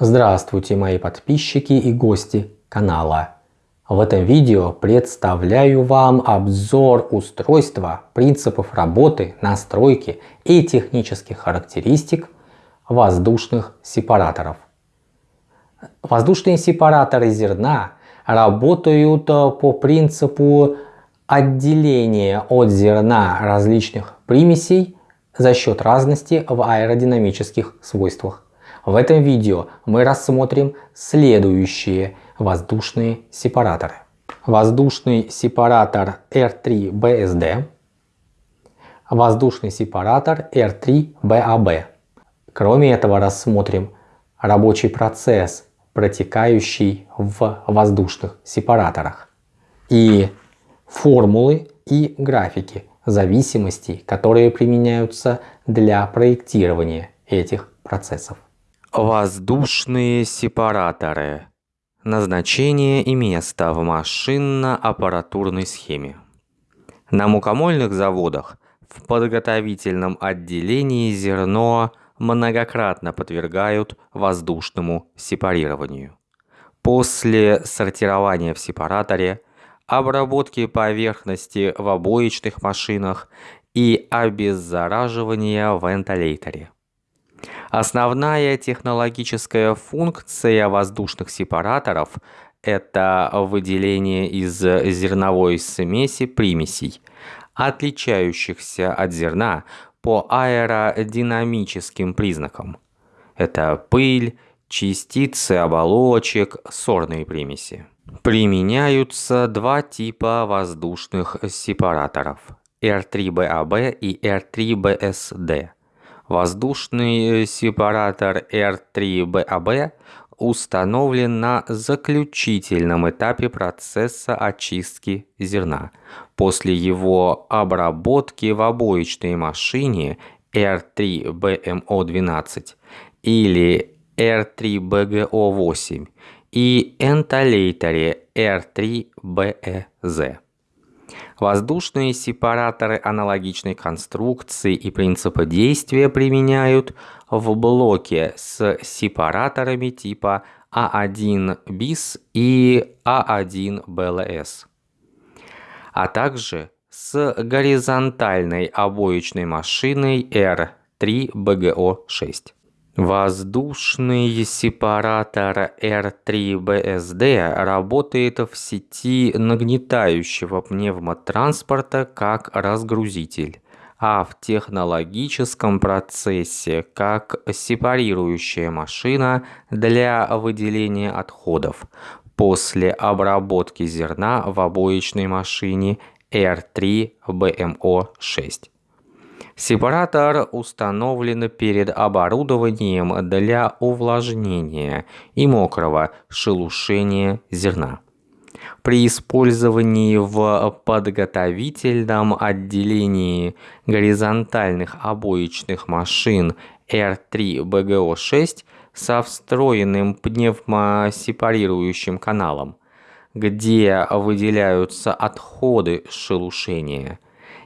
Здравствуйте мои подписчики и гости канала. В этом видео представляю вам обзор устройства, принципов работы, настройки и технических характеристик воздушных сепараторов. Воздушные сепараторы зерна работают по принципу отделения от зерна различных примесей за счет разности в аэродинамических свойствах. В этом видео мы рассмотрим следующие воздушные сепараторы. Воздушный сепаратор R3BSD, воздушный сепаратор R3BAB. Кроме этого рассмотрим рабочий процесс, протекающий в воздушных сепараторах и формулы и графики зависимостей, которые применяются для проектирования этих процессов. Воздушные сепараторы. Назначение и место в машинно-аппаратурной схеме. На мукомольных заводах в подготовительном отделении зерно многократно подвергают воздушному сепарированию. После сортирования в сепараторе, обработки поверхности в обоечных машинах и обеззараживания в вентиляторе. Основная технологическая функция воздушных сепараторов – это выделение из зерновой смеси примесей, отличающихся от зерна по аэродинамическим признакам. Это пыль, частицы оболочек, сорные примеси. Применяются два типа воздушных сепараторов – R3BAB и R3BSD – Воздушный э, сепаратор R3BAB установлен на заключительном этапе процесса очистки зерна. После его обработки в обоечной машине R3BMO12 или R3BGO8 и энтолейторе R3BEZ. Воздушные сепараторы аналогичной конструкции и принципа действия применяют в блоке с сепараторами типа А1 bis и А1 BLS, а также с горизонтальной обоечной машиной R3 BGO6. Воздушный сепаратор R3BSD работает в сети нагнетающего пневмотранспорта как разгрузитель, а в технологическом процессе как сепарирующая машина для выделения отходов после обработки зерна в обоечной машине R3BMO6. Сепаратор установлен перед оборудованием для увлажнения и мокрого шелушения зерна. При использовании в подготовительном отделении горизонтальных обоечных машин R3BGO6 со встроенным пневмосепарирующим каналом, где выделяются отходы шелушения,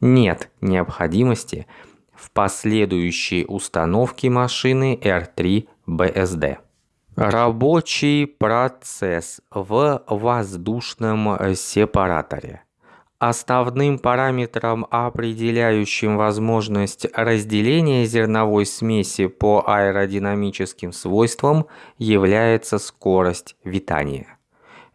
нет необходимости в последующей установке машины R3 BSD. Рабочий процесс в воздушном сепараторе. Основным параметром, определяющим возможность разделения зерновой смеси по аэродинамическим свойствам, является скорость витания.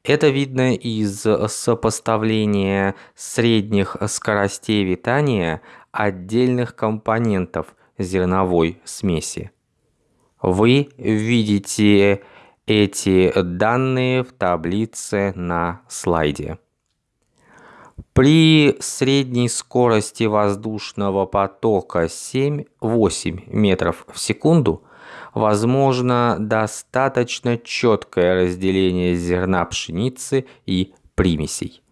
Это видно из сопоставления средних скоростей витания отдельных компонентов зерновой смеси. Вы видите эти данные в таблице на слайде. При средней скорости воздушного потока 7-8 метров в секунду возможно достаточно четкое разделение зерна пшеницы и примесей.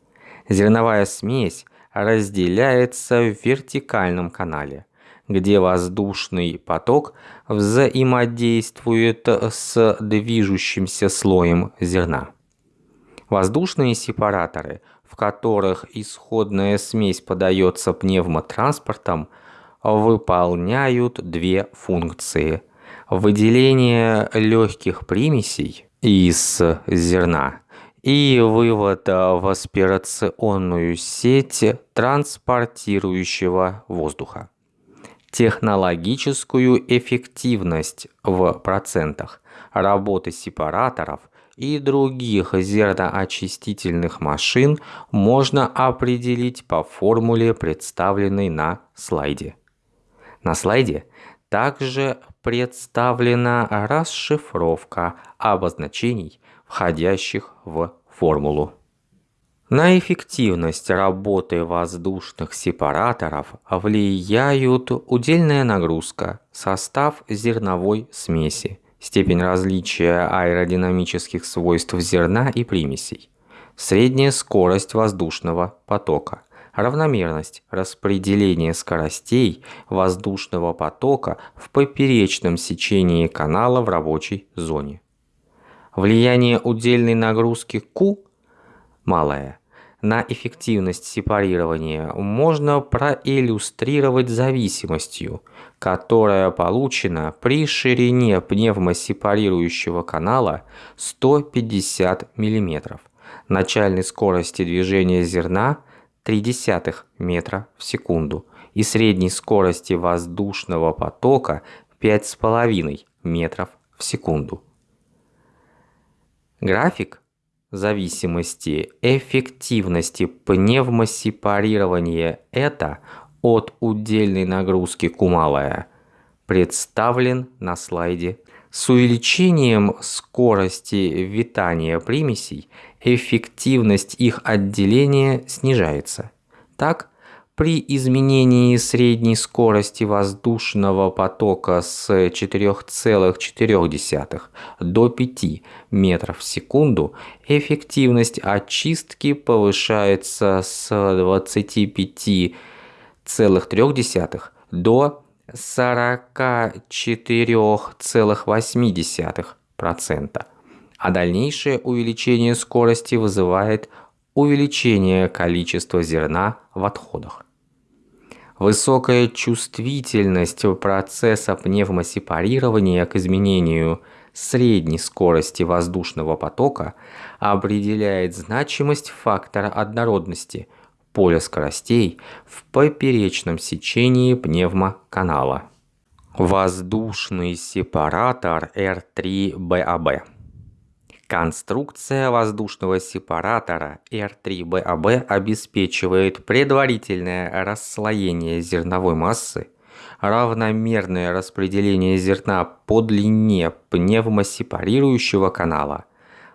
Зерновая смесь разделяется в вертикальном канале, где воздушный поток взаимодействует с движущимся слоем зерна. Воздушные сепараторы, в которых исходная смесь подается пневмотранспортом, выполняют две функции – Выделение легких примесей из зерна и вывод в аспирационную сеть транспортирующего воздуха. Технологическую эффективность в процентах работы сепараторов и других зерноочистительных машин можно определить по формуле, представленной на слайде. На слайде также представлена расшифровка обозначений, входящих в формулу. На эффективность работы воздушных сепараторов влияют удельная нагрузка, состав зерновой смеси, степень различия аэродинамических свойств зерна и примесей, средняя скорость воздушного потока, равномерность распределения скоростей воздушного потока в поперечном сечении канала в рабочей зоне. Влияние удельной нагрузки Q малое на эффективность сепарирования можно проиллюстрировать зависимостью, которая получена при ширине пневмосепарирующего канала 150 мм, начальной скорости движения зерна 0,3 метра в секунду и средней скорости воздушного потока 5,5 метров в секунду. График зависимости эффективности пневмосепарирования это от удельной нагрузки кумалая представлен на слайде. С увеличением скорости витания примесей эффективность их отделения снижается. Так, при изменении средней скорости воздушного потока с 4,4 до 5 метров в секунду эффективность очистки повышается с 25,3 до 44,8%, а дальнейшее увеличение скорости вызывает увеличение количества зерна в отходах. Высокая чувствительность процесса пневмосепарирования к изменению средней скорости воздушного потока определяет значимость фактора однородности поля скоростей в поперечном сечении пневмоканала. Воздушный сепаратор R3BAB Конструкция воздушного сепаратора R3BAB обеспечивает предварительное расслоение зерновой массы, равномерное распределение зерна по длине пневмосепарирующего канала,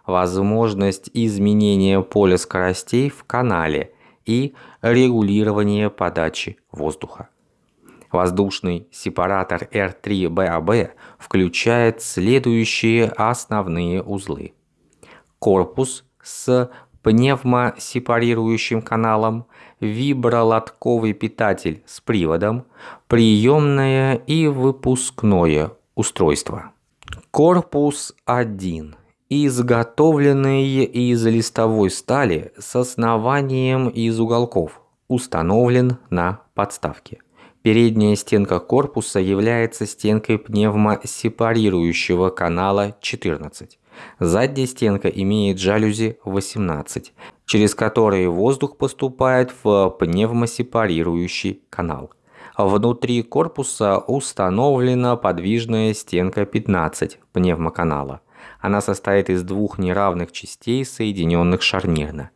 возможность изменения поля скоростей в канале и регулирование подачи воздуха. Воздушный сепаратор R3BAB включает следующие основные узлы корпус с пневмосепарирующим каналом, вибролотковый питатель с приводом, приемное и выпускное устройство. Корпус 1 изготовленный из листовой стали с основанием из уголков, установлен на подставке. Передняя стенка корпуса является стенкой пневмосепарирующего канала 14. Задняя стенка имеет жалюзи 18, через которые воздух поступает в пневмосепарирующий канал. Внутри корпуса установлена подвижная стенка 15 пневмоканала. Она состоит из двух неравных частей, соединенных шарнирно.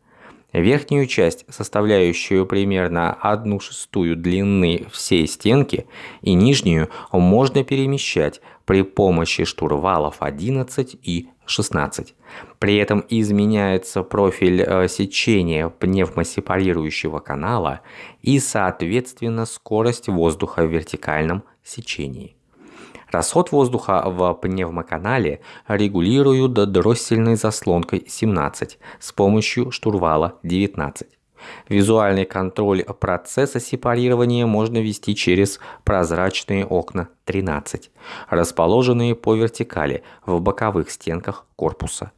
Верхнюю часть, составляющую примерно 1 шестую длины всей стенки, и нижнюю можно перемещать при помощи штурвалов 11 и 16. При этом изменяется профиль э, сечения пневмосепарирующего канала и, соответственно, скорость воздуха в вертикальном сечении. Расход воздуха в пневмоканале регулируют дроссельной заслонкой 17 с помощью штурвала 19. Визуальный контроль процесса сепарирования можно вести через прозрачные окна 13, расположенные по вертикали в боковых стенках корпуса.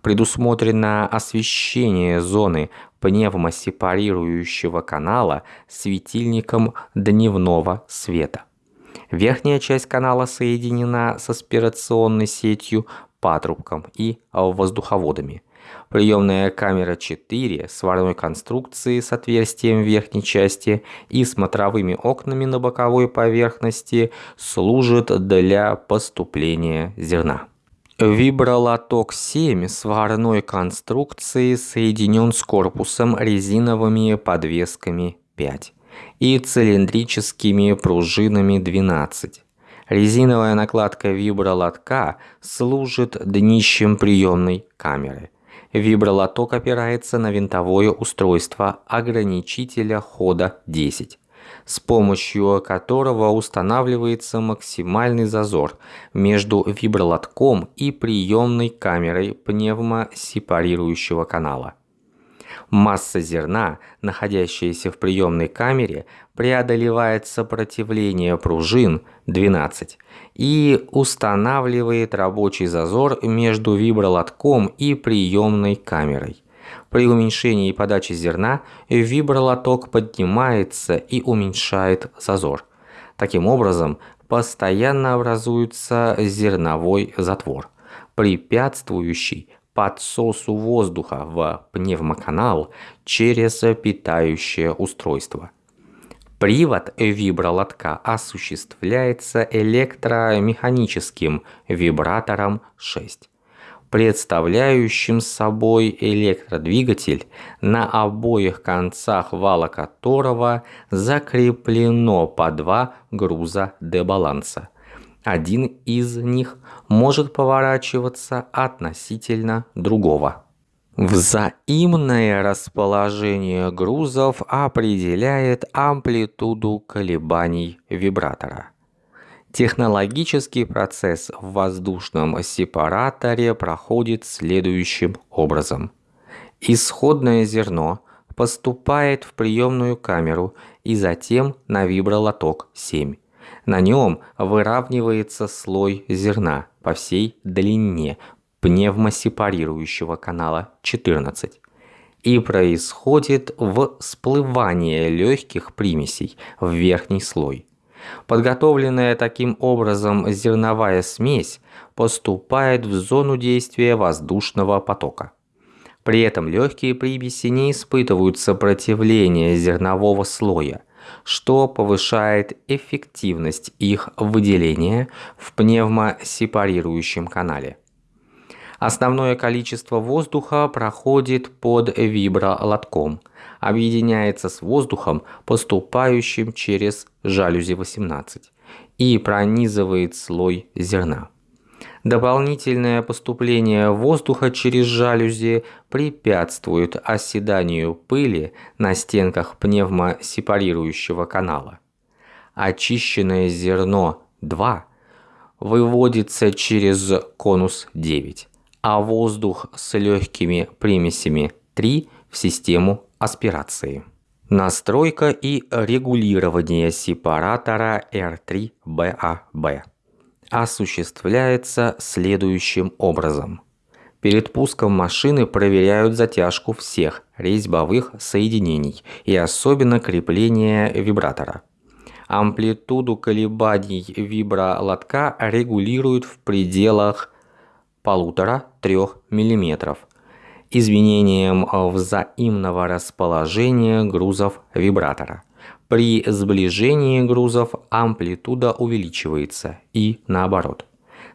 Предусмотрено освещение зоны пневмосепарирующего канала светильником дневного света. Верхняя часть канала соединена с аспирационной сетью, патрубком и воздуховодами. Приемная камера 4 сварной конструкции с отверстием в верхней части и смотровыми окнами на боковой поверхности служит для поступления зерна. Вибролоток 7 сварной конструкции соединен с корпусом резиновыми подвесками 5 и цилиндрическими пружинами 12. Резиновая накладка вибролотка служит днищем приемной камеры. Вибролоток опирается на винтовое устройство ограничителя хода 10 с помощью которого устанавливается максимальный зазор между вибролотком и приемной камерой пневмосепарирующего канала. Масса зерна, находящаяся в приемной камере, преодолевает сопротивление пружин 12 и устанавливает рабочий зазор между вибролотком и приемной камерой. При уменьшении подачи зерна вибролоток поднимается и уменьшает зазор. Таким образом, постоянно образуется зерновой затвор, препятствующий подсосу воздуха в пневмоканал через питающее устройство. Привод вибролотка осуществляется электромеханическим вибратором 6 представляющим собой электродвигатель, на обоих концах вала которого закреплено по два груза дебаланса. Один из них может поворачиваться относительно другого. Взаимное расположение грузов определяет амплитуду колебаний вибратора. Технологический процесс в воздушном сепараторе проходит следующим образом. Исходное зерно поступает в приемную камеру и затем на вибролоток 7. На нем выравнивается слой зерна по всей длине пневмосепарирующего канала 14 и происходит всплывание легких примесей в верхний слой. Подготовленная таким образом зерновая смесь поступает в зону действия воздушного потока. При этом легкие примеси не испытывают сопротивления зернового слоя, что повышает эффективность их выделения в пневмосепарирующем канале. Основное количество воздуха проходит под вибролотком, объединяется с воздухом, поступающим через жалюзи 18, и пронизывает слой зерна. Дополнительное поступление воздуха через жалюзи препятствует оседанию пыли на стенках пневмосепарирующего канала. Очищенное зерно 2 выводится через конус 9 а воздух с легкими примесями 3 в систему аспирации. Настройка и регулирование сепаратора R3BAB осуществляется следующим образом. Перед пуском машины проверяют затяжку всех резьбовых соединений и особенно крепление вибратора. Амплитуду колебаний вибролотка регулируют в пределах полутора-трех мм изменением взаимного расположения грузов вибратора. При сближении грузов амплитуда увеличивается и наоборот.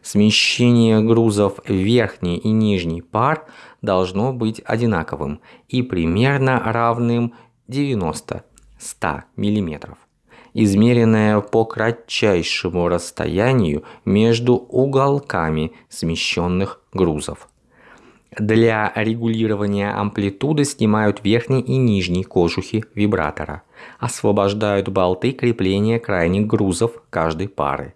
Смещение грузов верхний и нижний пар должно быть одинаковым и примерно равным 90-100 мм измеренная по кратчайшему расстоянию между уголками смещенных грузов. Для регулирования амплитуды снимают верхний и нижний кожухи вибратора, освобождают болты крепления крайних грузов каждой пары,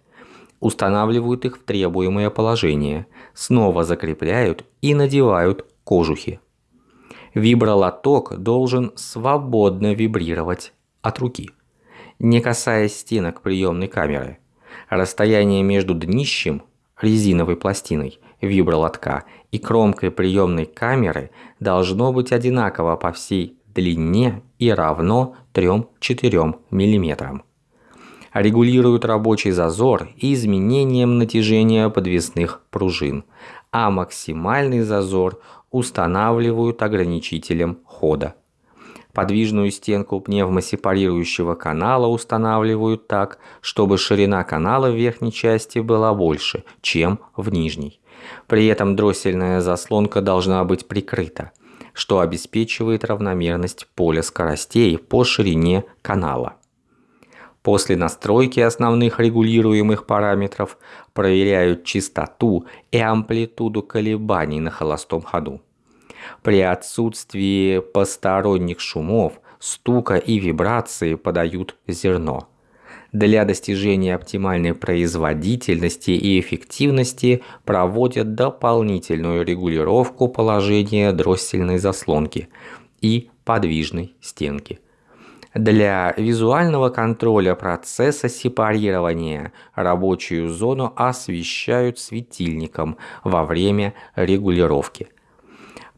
устанавливают их в требуемое положение, снова закрепляют и надевают кожухи. Вибролоток должен свободно вибрировать от руки не касаясь стенок приемной камеры. Расстояние между днищем, резиновой пластиной, вибролотка и кромкой приемной камеры должно быть одинаково по всей длине и равно 3-4 мм. регулируют рабочий зазор изменением натяжения подвесных пружин, а максимальный зазор устанавливают ограничителем хода. Подвижную стенку пневмосепарирующего канала устанавливают так, чтобы ширина канала в верхней части была больше, чем в нижней. При этом дроссельная заслонка должна быть прикрыта, что обеспечивает равномерность поля скоростей по ширине канала. После настройки основных регулируемых параметров проверяют частоту и амплитуду колебаний на холостом ходу. При отсутствии посторонних шумов, стука и вибрации подают зерно. Для достижения оптимальной производительности и эффективности проводят дополнительную регулировку положения дроссельной заслонки и подвижной стенки. Для визуального контроля процесса сепарирования рабочую зону освещают светильником во время регулировки.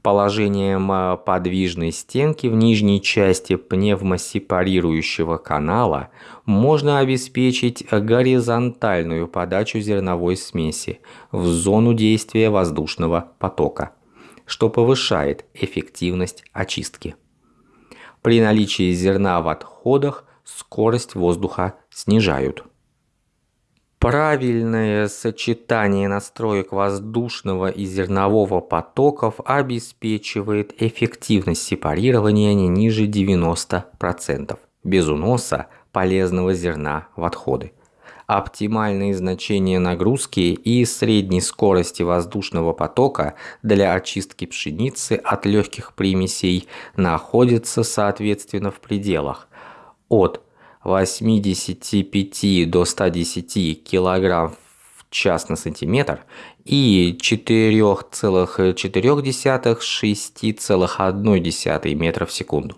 Положением э, подвижной стенки в нижней части пневмосепарирующего канала можно обеспечить горизонтальную подачу зерновой смеси в зону действия воздушного потока, что повышает эффективность очистки. При наличии зерна в отходах скорость воздуха снижают. Правильное сочетание настроек воздушного и зернового потоков обеспечивает эффективность сепарирования не ниже 90%, без уноса полезного зерна в отходы. Оптимальные значения нагрузки и средней скорости воздушного потока для очистки пшеницы от легких примесей находятся соответственно в пределах от 85 до 110 кг в час на сантиметр и 4,4-6,1 метра в секунду.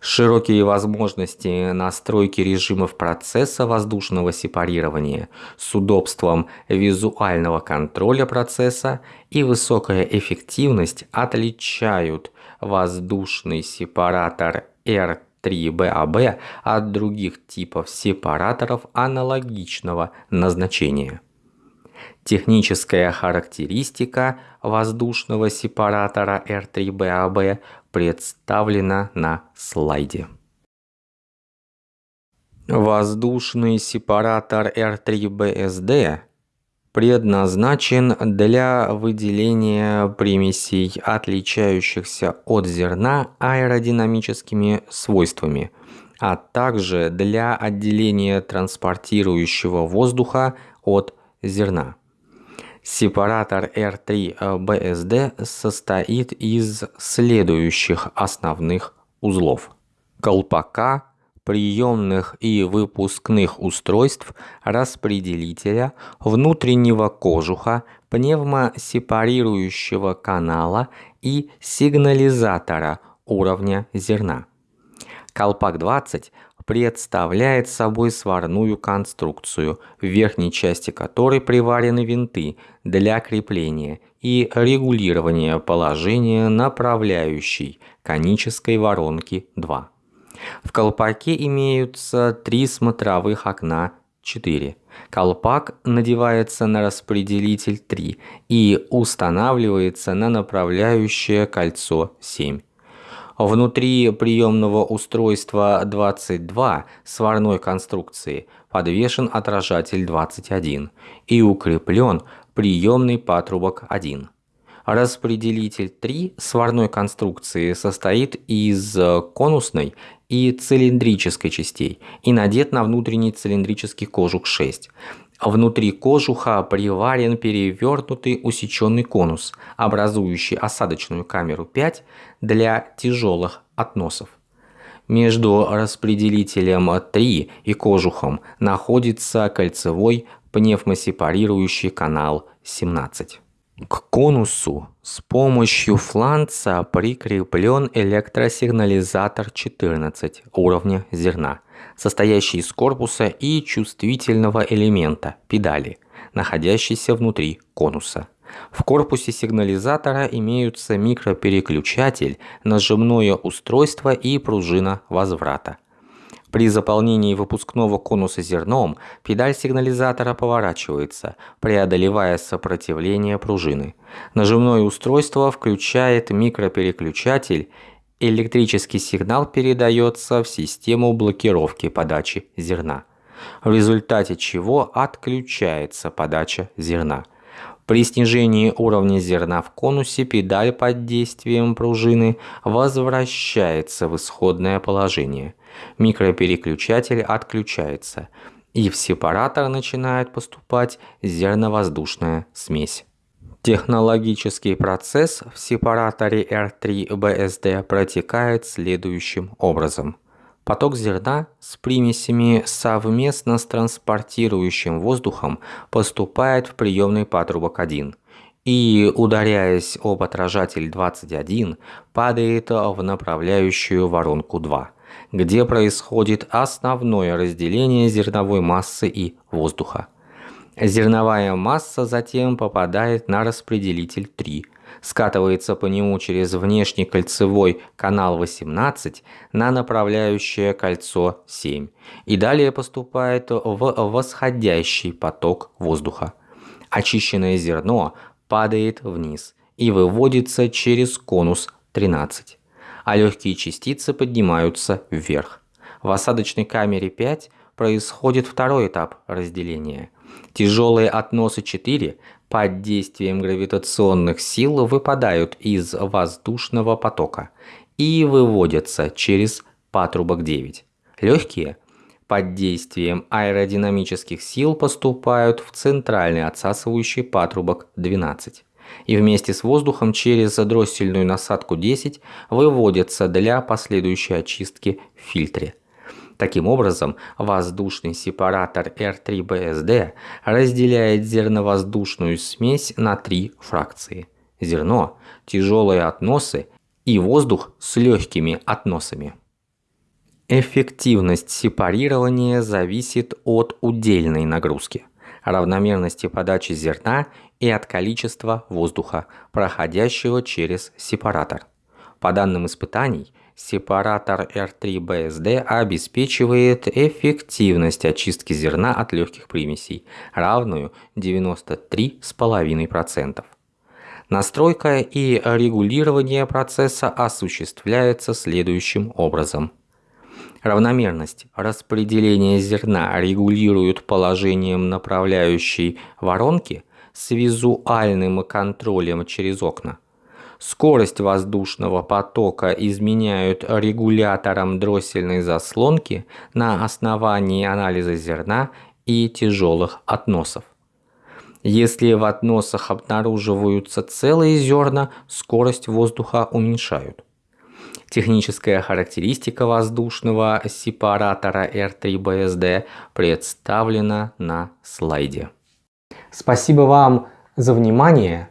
Широкие возможности настройки режимов процесса воздушного сепарирования с удобством визуального контроля процесса и высокая эффективность отличают воздушный сепаратор R3BAB от других типов сепараторов аналогичного назначения. Техническая характеристика воздушного сепаратора R3BAB представлена на слайде. Воздушный сепаратор R3BSD предназначен для выделения примесей, отличающихся от зерна аэродинамическими свойствами, а также для отделения транспортирующего воздуха от зерна. Сепаратор R3BSD состоит из следующих основных узлов. Колпака, приемных и выпускных устройств, распределителя, внутреннего кожуха, пневмосепарирующего канала и сигнализатора уровня зерна. Колпак 20 представляет собой сварную конструкцию, в верхней части которой приварены винты для крепления и регулирования положения направляющей конической воронки 2. В колпаке имеются три смотровых окна 4. Колпак надевается на распределитель 3 и устанавливается на направляющее кольцо 7. Внутри приемного устройства 22 сварной конструкции подвешен отражатель 21 и укреплен приемный патрубок 1. Распределитель 3 сварной конструкции состоит из конусной и цилиндрической частей и надет на внутренний цилиндрический кожух 6. Внутри кожуха приварен перевернутый усеченный конус, образующий осадочную камеру 5 для тяжелых относов. Между распределителем 3 и кожухом находится кольцевой пневмосепарирующий канал 17. К конусу с помощью фланца прикреплен электросигнализатор 14 уровня зерна – состоящий из корпуса и чувствительного элемента – педали, находящейся внутри конуса. В корпусе сигнализатора имеются микропереключатель, нажимное устройство и пружина возврата. При заполнении выпускного конуса зерном педаль сигнализатора поворачивается, преодолевая сопротивление пружины. Нажимное устройство включает микропереключатель, электрический сигнал передается в систему блокировки подачи зерна, в результате чего отключается подача зерна. При снижении уровня зерна в конусе педаль под действием пружины возвращается в исходное положение. Микропереключатель отключается, и в сепаратор начинает поступать зерновоздушная смесь. Технологический процесс в сепараторе R3BSD протекает следующим образом – Поток зерна с примесями совместно с транспортирующим воздухом поступает в приемный патрубок 1 и, ударяясь об отражатель 21, падает в направляющую воронку 2, где происходит основное разделение зерновой массы и воздуха. Зерновая масса затем попадает на распределитель 3 – скатывается по нему через внешний кольцевой канал 18 на направляющее кольцо 7 и далее поступает в восходящий поток воздуха. Очищенное зерно падает вниз и выводится через конус 13, а легкие частицы поднимаются вверх. В осадочной камере 5 происходит второй этап разделения. Тяжелые относы 4 под действием гравитационных сил выпадают из воздушного потока и выводятся через патрубок 9. Легкие под действием аэродинамических сил поступают в центральный отсасывающий патрубок 12 и вместе с воздухом через дроссельную насадку 10 выводятся для последующей очистки в фильтре. Таким образом, воздушный сепаратор R3BSD разделяет зерновоздушную смесь на три фракции. Зерно, тяжелые относы и воздух с легкими относами. Эффективность сепарирования зависит от удельной нагрузки, равномерности подачи зерна и от количества воздуха, проходящего через сепаратор. По данным испытаний, Сепаратор R3BSD обеспечивает эффективность очистки зерна от легких примесей, равную 93,5%. Настройка и регулирование процесса осуществляется следующим образом. Равномерность распределения зерна регулируют положением направляющей воронки с визуальным контролем через окна – Скорость воздушного потока изменяют регулятором дроссельной заслонки на основании анализа зерна и тяжелых относов. Если в относах обнаруживаются целые зерна, скорость воздуха уменьшают. Техническая характеристика воздушного сепаратора R3BSD представлена на слайде. Спасибо вам за внимание.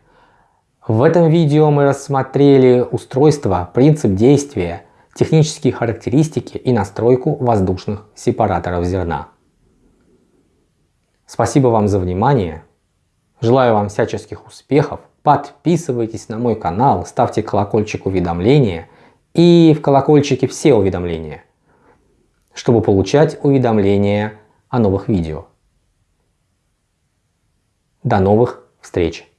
В этом видео мы рассмотрели устройство, принцип действия, технические характеристики и настройку воздушных сепараторов зерна. Спасибо вам за внимание. Желаю вам всяческих успехов. Подписывайтесь на мой канал, ставьте колокольчик уведомления и в колокольчике все уведомления, чтобы получать уведомления о новых видео. До новых встреч!